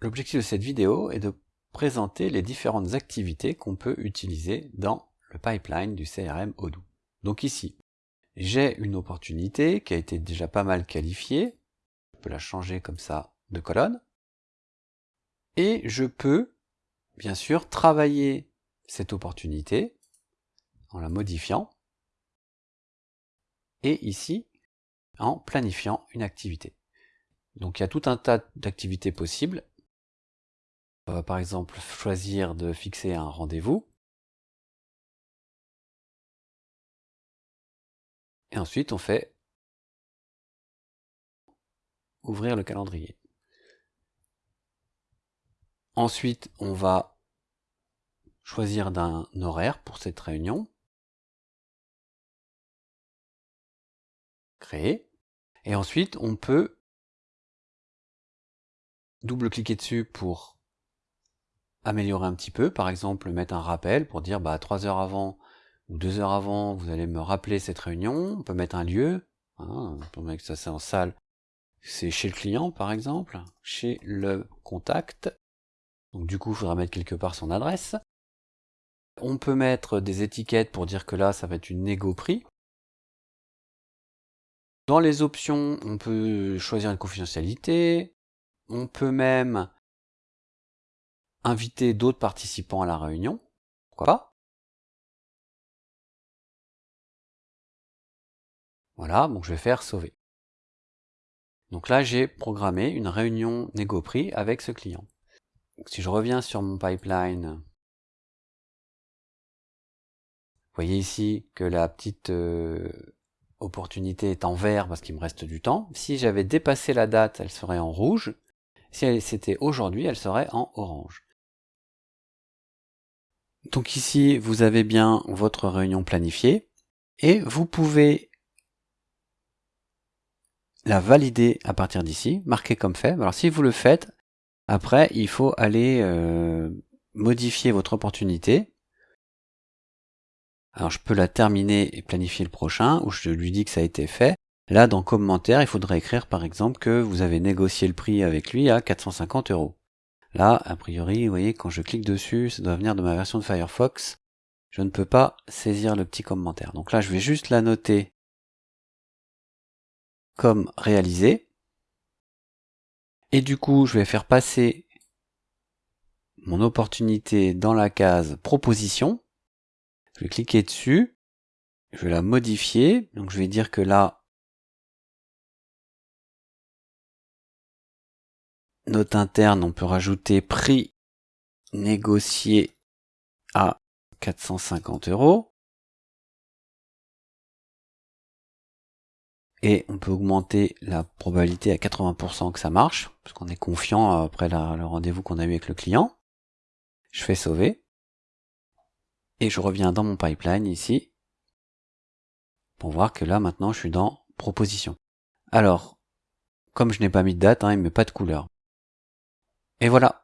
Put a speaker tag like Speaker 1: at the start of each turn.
Speaker 1: L'objectif de cette vidéo est de présenter les différentes activités qu'on peut utiliser dans le pipeline du CRM Odoo. Donc ici, j'ai une opportunité qui a été déjà pas mal qualifiée. Je peux la changer comme ça de colonne. Et je peux, bien sûr, travailler cette opportunité en la modifiant. Et ici, en planifiant une activité. Donc il y a tout un tas d'activités possibles. On va par exemple choisir de fixer un rendez-vous. Et ensuite on fait ouvrir le calendrier. Ensuite on va choisir d'un horaire pour cette réunion. Créer. Et ensuite on peut double-cliquer dessus pour améliorer un petit peu, par exemple mettre un rappel pour dire bah 3 heures avant ou 2 heures avant vous allez me rappeler cette réunion, on peut mettre un lieu, on peut mettre ça c'est en salle, c'est chez le client par exemple, chez le contact, donc du coup il faudra mettre quelque part son adresse, on peut mettre des étiquettes pour dire que là ça va être une négo prix, dans les options, on peut choisir une confidentialité, on peut même inviter d'autres participants à la réunion. Pourquoi pas Voilà, donc je vais faire sauver. Donc là, j'ai programmé une réunion négo prix avec ce client. si je reviens sur mon pipeline, vous voyez ici que la petite euh, opportunité est en vert parce qu'il me reste du temps. Si j'avais dépassé la date, elle serait en rouge. Si c'était aujourd'hui, elle serait en orange. Donc ici, vous avez bien votre réunion planifiée et vous pouvez la valider à partir d'ici, marquer comme fait. Alors si vous le faites, après il faut aller euh, modifier votre opportunité. Alors je peux la terminer et planifier le prochain, ou je lui dis que ça a été fait. Là, dans commentaire, il faudrait écrire par exemple que vous avez négocié le prix avec lui à 450 euros. Là, a priori, vous voyez, quand je clique dessus, ça doit venir de ma version de Firefox. Je ne peux pas saisir le petit commentaire. Donc là, je vais juste la noter comme réalisé. Et du coup, je vais faire passer mon opportunité dans la case proposition. Je vais cliquer dessus. Je vais la modifier. Donc je vais dire que là, note interne, on peut rajouter prix négocié à 450 euros. Et on peut augmenter la probabilité à 80% que ça marche, parce qu'on est confiant après le rendez-vous qu'on a eu avec le client. Je fais sauver. Et je reviens dans mon pipeline ici, pour voir que là maintenant je suis dans proposition. Alors, comme je n'ai pas mis de date, hein, il ne met pas de couleur. Et voilà,